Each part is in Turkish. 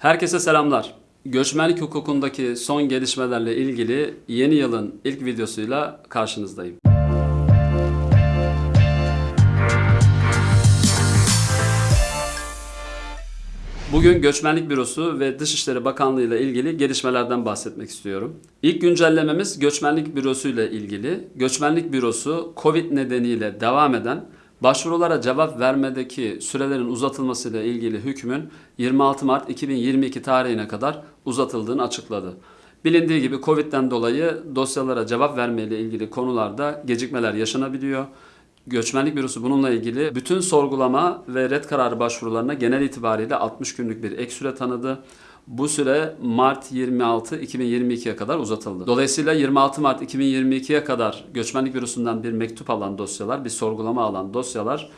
Herkese selamlar. Göçmenlik hukukundaki son gelişmelerle ilgili yeni yılın ilk videosuyla karşınızdayım. Bugün Göçmenlik Bürosu ve Dışişleri Bakanlığı ile ilgili gelişmelerden bahsetmek istiyorum. İlk güncellememiz Göçmenlik Bürosu ile ilgili. Göçmenlik Bürosu Covid nedeniyle devam eden başvurulara cevap vermedeki sürelerin uzatılmasıyla ilgili hükmün 26 Mart 2022 tarihine kadar uzatıldığını açıkladı. Bilindiği gibi Covid'den dolayı dosyalara cevap vermeyle ilgili konularda gecikmeler yaşanabiliyor. Göçmenlik Bürosu bununla ilgili bütün sorgulama ve red kararı başvurularına genel itibariyle 60 günlük bir ek süre tanıdı. Bu süre Mart 26 2022'ye kadar uzatıldı. Dolayısıyla 26 Mart 2022'ye kadar Göçmenlik Bürosu'ndan bir mektup alan dosyalar, bir sorgulama alan dosyalar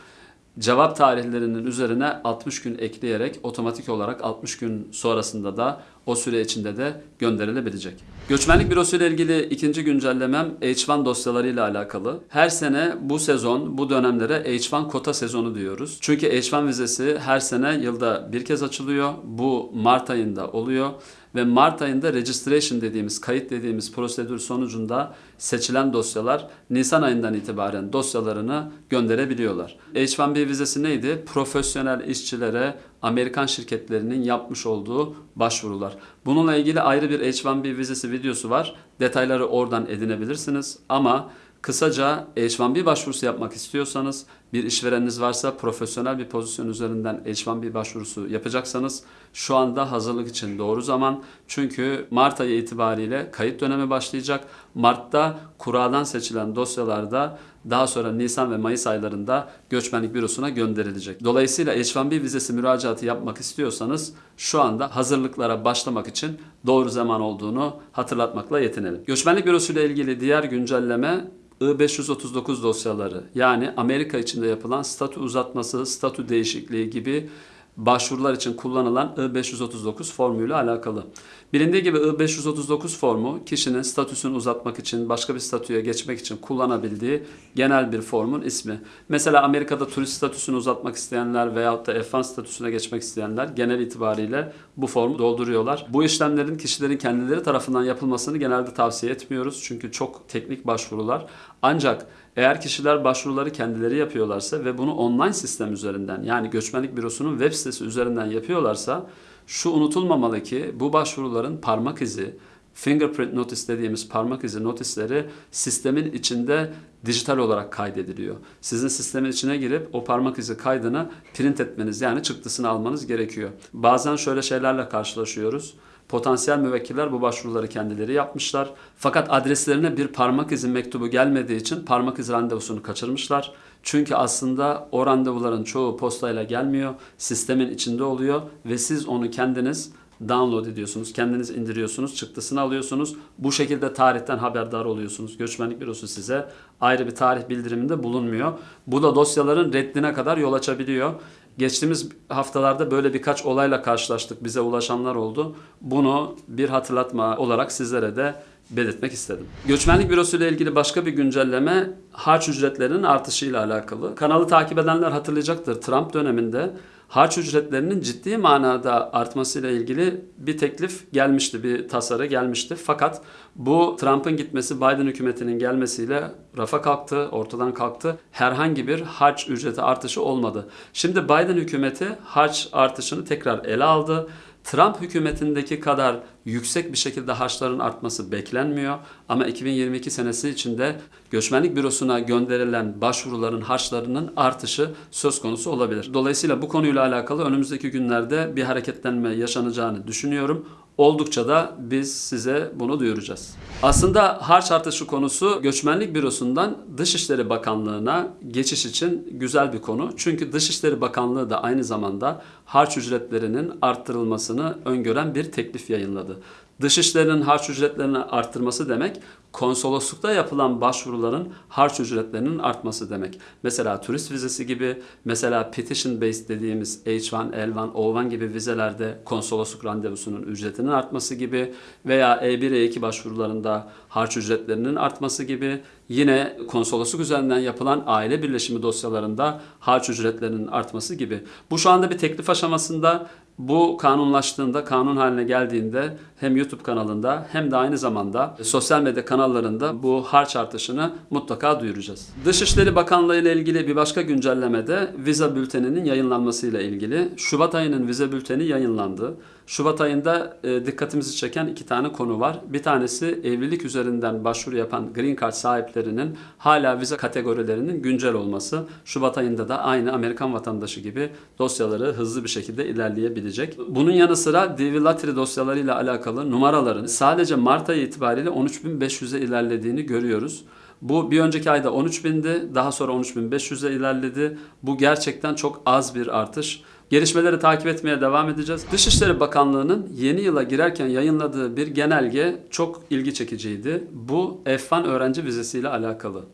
cevap tarihlerinin üzerine 60 gün ekleyerek otomatik olarak 60 gün sonrasında da o süre içinde de gönderilebilecek. Göçmenlik Bürosu ile ilgili ikinci güncellemem H1 dosyalarıyla alakalı. Her sene bu sezon, bu dönemlere H1 kota sezonu diyoruz. Çünkü H1 vizesi her sene yılda bir kez açılıyor. Bu Mart ayında oluyor ve Mart ayında registration dediğimiz, kayıt dediğimiz prosedür sonucunda seçilen dosyalar Nisan ayından itibaren dosyalarını gönderebiliyorlar. H1B vizesi neydi? Profesyonel işçilere Amerikan şirketlerinin yapmış olduğu başvurular. Bununla ilgili ayrı bir H1B vizesi videosu var. Detayları oradan edinebilirsiniz ama Kısaca H1B başvurusu yapmak istiyorsanız, bir işvereniniz varsa profesyonel bir pozisyon üzerinden H1B başvurusu yapacaksanız şu anda hazırlık için doğru zaman. Çünkü Mart ayı itibariyle kayıt dönemi başlayacak. Mart'ta kuradan seçilen dosyalarda daha sonra Nisan ve Mayıs aylarında göçmenlik bürosuna gönderilecek. Dolayısıyla H1B vizesi müracaatı yapmak istiyorsanız şu anda hazırlıklara başlamak için doğru zaman olduğunu hatırlatmakla yetinelim. Göçmenlik bürosu ile ilgili diğer güncelleme I-539 dosyaları yani Amerika içinde yapılan statü uzatması, statü değişikliği gibi başvurular için kullanılan I-539 formuyla alakalı. Bilindiği gibi I-539 formu kişinin statüsünü uzatmak için, başka bir statüye geçmek için kullanabildiği genel bir formun ismi. Mesela Amerika'da turist statüsünü uzatmak isteyenler veyahut da F1 statüsüne geçmek isteyenler genel itibariyle bu formu dolduruyorlar. Bu işlemlerin kişilerin kendileri tarafından yapılmasını genelde tavsiye etmiyoruz. Çünkü çok teknik başvurular. Ancak eğer kişiler başvuruları kendileri yapıyorlarsa ve bunu online sistem üzerinden yani göçmenlik bürosunun web sitesi üzerinden yapıyorlarsa şu unutulmamalı ki bu başvuruların parmak izi, fingerprint notice dediğimiz parmak izi notisleri sistemin içinde dijital olarak kaydediliyor. Sizin sistemin içine girip o parmak izi kaydını print etmeniz yani çıktısını almanız gerekiyor. Bazen şöyle şeylerle karşılaşıyoruz. Potansiyel müvekkiller bu başvuruları kendileri yapmışlar. Fakat adreslerine bir parmak izi mektubu gelmediği için parmak izi randevusunu kaçırmışlar. Çünkü aslında o randevuların çoğu postayla gelmiyor. Sistemin içinde oluyor ve siz onu kendiniz download ediyorsunuz. Kendiniz indiriyorsunuz, çıktısını alıyorsunuz. Bu şekilde tarihten haberdar oluyorsunuz. Göçmenlik bürosu size ayrı bir tarih bildiriminde bulunmuyor. Bu da dosyaların reddine kadar yol açabiliyor. Geçtiğimiz haftalarda böyle birkaç olayla karşılaştık. Bize ulaşanlar oldu. Bunu bir hatırlatma olarak sizlere de belirtmek istedim. Göçmenlik Bürosu ile ilgili başka bir güncelleme harç ücretlerinin artışıyla alakalı. Kanalı takip edenler hatırlayacaktır. Trump döneminde harç ücretlerinin ciddi manada artmasıyla ilgili bir teklif gelmişti, bir tasarı gelmişti. Fakat bu Trump'ın gitmesi, Biden hükümetinin gelmesiyle rafa kalktı, ortadan kalktı. Herhangi bir harç ücreti artışı olmadı. Şimdi Biden hükümeti harç artışını tekrar ele aldı. Trump hükümetindeki kadar yüksek bir şekilde harçların artması beklenmiyor. Ama 2022 senesi içinde göçmenlik bürosuna gönderilen başvuruların harçlarının artışı söz konusu olabilir. Dolayısıyla bu konuyla alakalı önümüzdeki günlerde bir hareketlenme yaşanacağını düşünüyorum. Oldukça da biz size bunu duyuracağız. Aslında harç artışı konusu Göçmenlik Bürosu'ndan Dışişleri Bakanlığı'na geçiş için güzel bir konu. Çünkü Dışişleri Bakanlığı da aynı zamanda harç ücretlerinin arttırılmasını öngören bir teklif yayınladı. Dışişlerinin harç ücretlerini arttırması demek konsoloslukta yapılan başvuruların harç ücretlerinin artması demek. Mesela turist vizesi gibi, mesela petition based dediğimiz H1, L1, O1 gibi vizelerde konsolosluk randevusunun ücretinin artması gibi veya E1, E2 başvurularında harç ücretlerinin artması gibi yine konsolosluk üzerinden yapılan aile birleşimi dosyalarında harç ücretlerinin artması gibi. Bu şu anda bir teklif aşamasında Bu kanunlaştığında, kanun haline geldiğinde hem YouTube kanalında hem de aynı zamanda sosyal medya kanallarında bu harç artışını mutlaka duyuracağız. Dışişleri Bakanlığı ile ilgili bir başka güncellemede vize bülteninin yayınlanmasıyla ilgili. Şubat ayının vize bülteni yayınlandı. Şubat ayında e, dikkatimizi çeken iki tane konu var. Bir tanesi evlilik üzerinden başvuru yapan Green Card sahiplerinin hala vize kategorilerinin güncel olması. Şubat ayında da aynı Amerikan vatandaşı gibi dosyaları hızlı bir şekilde ilerleyebilecek. Bunun yanı sıra DV Lottery dosyalarıyla alakalı numaraların sadece Mart ayı itibariyle 13.500'e ilerlediğini görüyoruz. Bu bir önceki ayda 13.000'di, daha sonra 13.500'e ilerledi. Bu gerçekten çok az bir artış. Gelişmeleri takip etmeye devam edeceğiz. Dışişleri Bakanlığı'nın yeni yıla girerken yayınladığı bir genelge çok ilgi çekiciydi. Bu F1 öğrenci vizesiyle alakalı.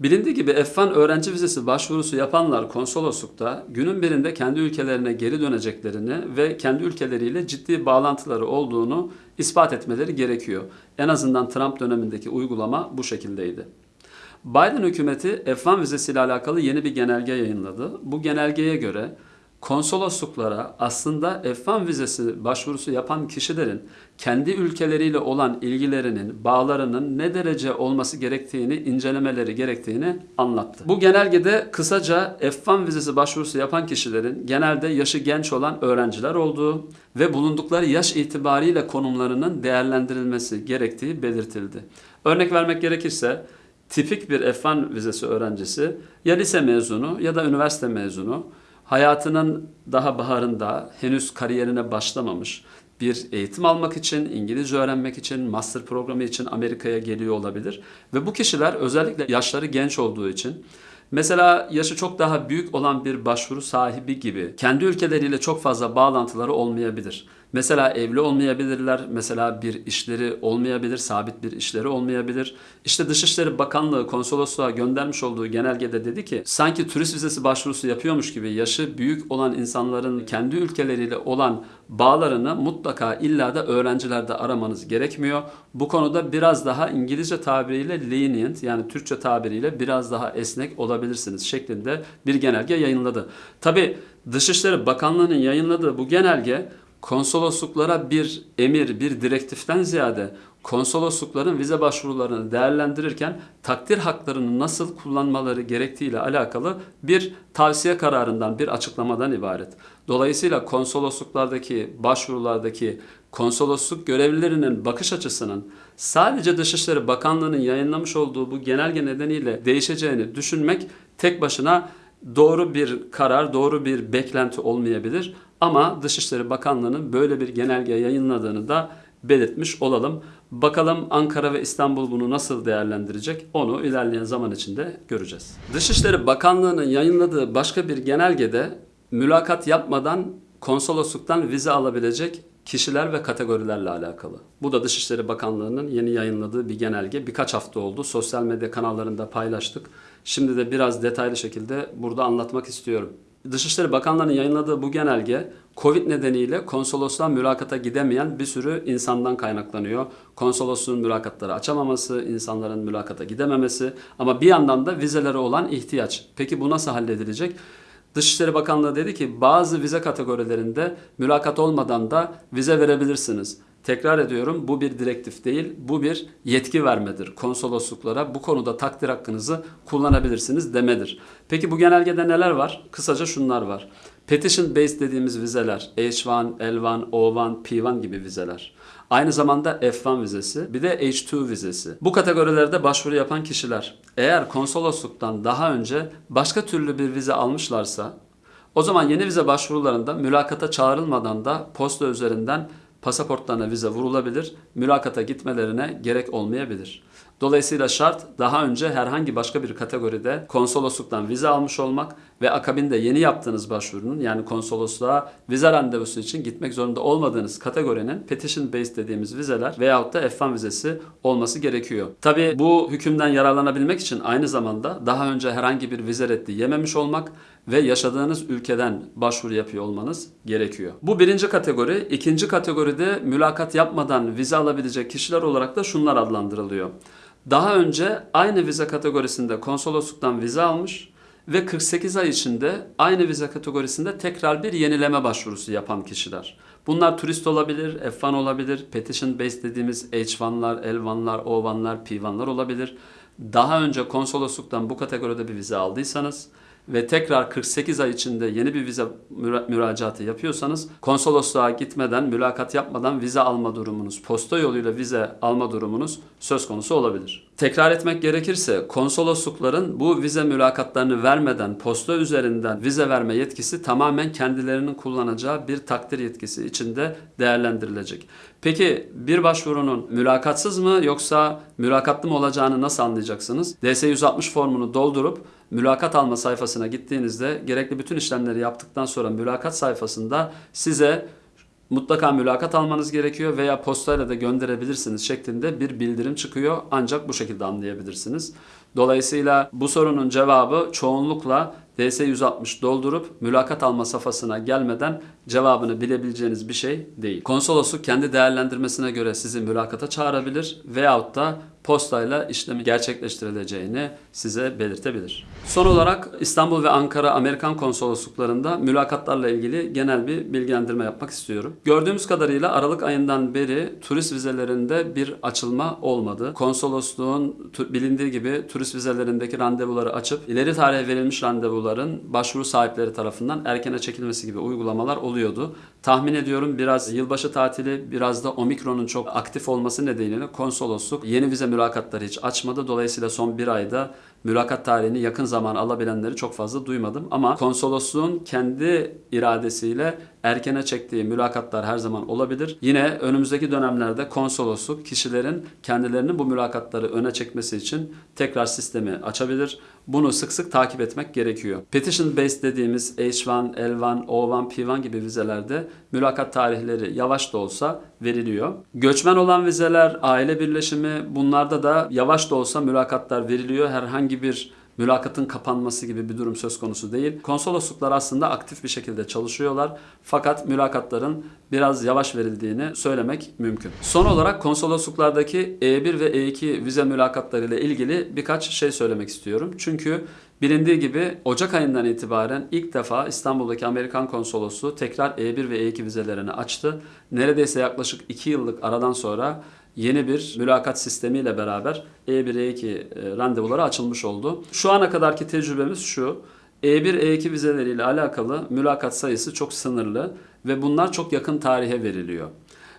Bilindiği gibi F1 öğrenci vizesi başvurusu yapanlar konsoloslukta günün birinde kendi ülkelerine geri döneceklerini ve kendi ülkeleriyle ciddi bağlantıları olduğunu ispat etmeleri gerekiyor. En azından Trump dönemindeki uygulama bu şekildeydi. Biden hükümeti F1 vizesiyle alakalı yeni bir genelge yayınladı. Bu genelgeye göre konsolosluklara aslında F1 vizesi başvurusu yapan kişilerin kendi ülkeleriyle olan ilgilerinin, bağlarının ne derece olması gerektiğini, incelemeleri gerektiğini anlattı. Bu genelgede kısaca F1 vizesi başvurusu yapan kişilerin genelde yaşı genç olan öğrenciler olduğu ve bulundukları yaş itibariyle konumlarının değerlendirilmesi gerektiği belirtildi. Örnek vermek gerekirse tipik bir F1 vizesi öğrencisi ya lise mezunu ya da üniversite mezunu hayatının daha baharında henüz kariyerine başlamamış bir eğitim almak için, İngilizce öğrenmek için, master programı için Amerika'ya geliyor olabilir. Ve bu kişiler özellikle yaşları genç olduğu için Mesela yaşı çok daha büyük olan bir başvuru sahibi gibi kendi ülkeleriyle çok fazla bağlantıları olmayabilir. Mesela evli olmayabilirler, mesela bir işleri olmayabilir, sabit bir işleri olmayabilir. İşte Dışişleri Bakanlığı konsolosluğa göndermiş olduğu genelgede dedi ki sanki turist vizesi başvurusu yapıyormuş gibi yaşı büyük olan insanların kendi ülkeleriyle olan bağlarını mutlaka illa da öğrencilerde aramanız gerekmiyor. Bu konuda biraz daha İngilizce tabiriyle lenient yani Türkçe tabiriyle biraz daha esnek olabilirsiniz şeklinde bir genelge yayınladı. Tabi Dışişleri Bakanlığı'nın yayınladığı bu genelge konsolosluklara bir emir, bir direktiften ziyade konsoloslukların vize başvurularını değerlendirirken takdir haklarını nasıl kullanmaları gerektiğiyle alakalı bir tavsiye kararından, bir açıklamadan ibaret. Dolayısıyla konsolosluklardaki, başvurulardaki konsolosluk görevlilerinin bakış açısının sadece Dışişleri Bakanlığı'nın yayınlamış olduğu bu genelge nedeniyle değişeceğini düşünmek tek başına doğru bir karar, doğru bir beklenti olmayabilir. Ama Dışişleri Bakanlığı'nın böyle bir genelge yayınladığını da belirtmiş olalım. Bakalım Ankara ve İstanbul bunu nasıl değerlendirecek onu ilerleyen zaman içinde göreceğiz. Dışişleri Bakanlığı'nın yayınladığı başka bir genelgede mülakat yapmadan konsolosluktan vize alabilecek kişiler ve kategorilerle alakalı. Bu da Dışişleri Bakanlığı'nın yeni yayınladığı bir genelge. Birkaç hafta oldu. Sosyal medya kanallarında paylaştık. Şimdi de biraz detaylı şekilde burada anlatmak istiyorum. Dışişleri Bakanlığı'nın yayınladığı bu genelge Covid nedeniyle konsolosluğa mülakata gidemeyen bir sürü insandan kaynaklanıyor. Konsolosluğun mülakatları açamaması, insanların mülakata gidememesi ama bir yandan da vizelere olan ihtiyaç. Peki bu nasıl halledilecek? Dışişleri Bakanlığı dedi ki bazı vize kategorilerinde mülakat olmadan da vize verebilirsiniz. Tekrar ediyorum bu bir direktif değil, bu bir yetki vermedir. Konsolosluklara bu konuda takdir hakkınızı kullanabilirsiniz demedir. Peki bu genelgede neler var? Kısaca şunlar var. Petition based dediğimiz vizeler, H1, L1, O1, P1 gibi vizeler. Aynı zamanda F1 vizesi, bir de H2 vizesi. Bu kategorilerde başvuru yapan kişiler eğer konsolosluktan daha önce başka türlü bir vize almışlarsa o zaman yeni vize başvurularında mülakata çağrılmadan da posta üzerinden pasaportlarına vize vurulabilir, mülakata gitmelerine gerek olmayabilir. Dolayısıyla şart daha önce herhangi başka bir kategoride konsolosluktan vize almış olmak ve akabinde yeni yaptığınız başvurunun yani konsolosluğa vize randevusu için gitmek zorunda olmadığınız kategorinin petition based dediğimiz vizeler veyahut da F1 vizesi olması gerekiyor. Tabi bu hükümden yararlanabilmek için aynı zamanda daha önce herhangi bir vize reddi yememiş olmak ve yaşadığınız ülkeden başvuru yapıyor olmanız gerekiyor. Bu birinci kategori. İkinci kategoride mülakat yapmadan vize alabilecek kişiler olarak da şunlar adlandırılıyor. Daha önce aynı vize kategorisinde konsolosluktan vize almış ve 48 ay içinde aynı vize kategorisinde tekrar bir yenileme başvurusu yapan kişiler. Bunlar turist olabilir, F1 olabilir, petition based dediğimiz H1'lar, L1'lar, O1'lar, P1'lar olabilir. Daha önce konsolosluktan bu kategoride bir vize aldıysanız ve tekrar 48 ay içinde yeni bir vize müra- müracaatı yapıyorsanız konsolosluğa gitmeden, mülakat yapmadan vize alma durumunuz, posta yoluyla vize alma durumunuz söz konusu olabilir. Tekrar etmek gerekirse konsoloslukların bu vize mülakatlarını vermeden posta üzerinden vize verme yetkisi tamamen kendilerinin kullanacağı bir takdir yetkisi içinde değerlendirilecek. Peki bir başvurunun mülakatsız mı yoksa mülakatlı mı olacağını nasıl anlayacaksınız? DS-160 formunu doldurup mülakat alma sayfasına gittiğinizde gerekli bütün işlemleri yaptıktan sonra mülakat sayfasında size mutlaka mülakat almanız gerekiyor veya postayla da gönderebilirsiniz şeklinde bir bildirim çıkıyor. Ancak bu şekilde anlayabilirsiniz. Dolayısıyla bu sorunun cevabı çoğunlukla DS-160 doldurup mülakat alma safhasına gelmeden cevabını bilebileceğiniz bir şey değil. Konsolosluk kendi değerlendirmesine göre sizi mülakata çağırabilir veyahut da postayla işlemi gerçekleştirileceğini size belirtebilir. Son olarak İstanbul ve Ankara Amerikan konsolosluklarında mülakatlarla ilgili genel bir bilgilendirme yapmak istiyorum. Gördüğümüz kadarıyla Aralık ayından beri turist vizelerinde bir açılma olmadı. Konsolosluğun bilindiği gibi turist vizelerindeki randevuları açıp ileri tarihe verilmiş randevuların başvuru sahipleri tarafından erkene çekilmesi gibi uygulamalar oluyordu. Tahmin ediyorum biraz yılbaşı tatili biraz da omikronun çok aktif olması nedeniyle konsolosluk yeni vize mülakatları hiç açmadı. Dolayısıyla son bir ayda mülakat tarihini yakın zaman alabilenleri çok fazla duymadım. Ama konsolosluğun kendi iradesiyle erkene çektiği mülakatlar her zaman olabilir. Yine önümüzdeki dönemlerde konsolosluk kişilerin kendilerinin bu mülakatları öne çekmesi için tekrar sistemi açabilir. Bunu sık sık takip etmek gerekiyor. Petition based dediğimiz H1, L1, O1, P1 gibi vizelerde mülakat tarihleri yavaş da olsa veriliyor. Göçmen olan vizeler, aile birleşimi bunlarda da yavaş da olsa mülakatlar veriliyor. Herhangi bir mülakatın kapanması gibi bir durum söz konusu değil. Konsolosluklar aslında aktif bir şekilde çalışıyorlar. Fakat mülakatların biraz yavaş verildiğini söylemek mümkün. Son olarak konsolosluklardaki E1 ve E2 vize mülakatları ile ilgili birkaç şey söylemek istiyorum. Çünkü bilindiği gibi Ocak ayından itibaren ilk defa İstanbul'daki Amerikan konsolosluğu tekrar E1 ve E2 vizelerini açtı. Neredeyse yaklaşık 2 yıllık aradan sonra yeni bir mülakat sistemiyle beraber E1, E2 e, randevuları açılmış oldu. Şu ana kadarki tecrübemiz şu. E1, E2 vizeleriyle alakalı mülakat sayısı çok sınırlı ve bunlar çok yakın tarihe veriliyor.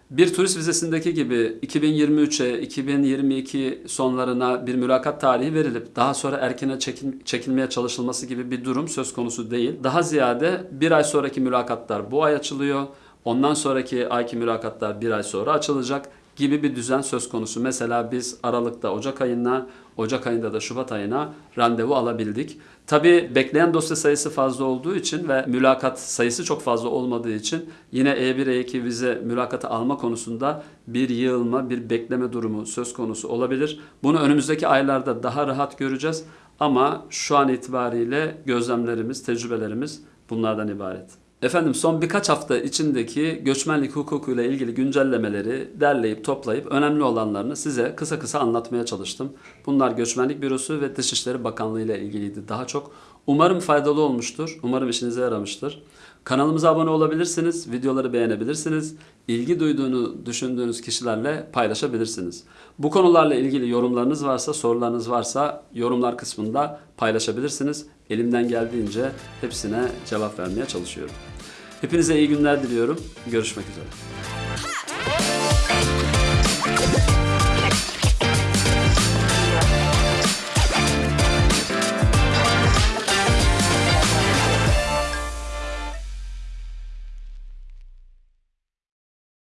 Bir turist vizesindeki gibi 2023'e, 2022 sonlarına bir mülakat tarihi verilip daha sonra erkene çekil- çekilmeye çalışılması gibi bir durum söz konusu değil. Daha ziyade bir ay sonraki mülakatlar bu ay açılıyor. Ondan sonraki ayki mülakatlar bir ay sonra açılacak gibi bir düzen söz konusu. Mesela biz Aralık'ta Ocak ayına, Ocak ayında da Şubat ayına randevu alabildik. Tabi bekleyen dosya sayısı fazla olduğu için ve mülakat sayısı çok fazla olmadığı için yine E E1, E2 vize mülakatı alma konusunda bir yığılma, bir bekleme durumu söz konusu olabilir. Bunu önümüzdeki aylarda daha rahat göreceğiz ama şu an itibariyle gözlemlerimiz, tecrübelerimiz bunlardan ibaret. Efendim son birkaç hafta içindeki göçmenlik hukukuyla ilgili güncellemeleri derleyip toplayıp önemli olanlarını size kısa kısa anlatmaya çalıştım. Bunlar Göçmenlik Bürosu ve Dışişleri Bakanlığı ile ilgiliydi daha çok. Umarım faydalı olmuştur. Umarım işinize yaramıştır. Kanalımıza abone olabilirsiniz, videoları beğenebilirsiniz, ilgi duyduğunu düşündüğünüz kişilerle paylaşabilirsiniz. Bu konularla ilgili yorumlarınız varsa, sorularınız varsa yorumlar kısmında paylaşabilirsiniz. Elimden geldiğince hepsine cevap vermeye çalışıyorum. Hepinize iyi günler diliyorum. Görüşmek üzere.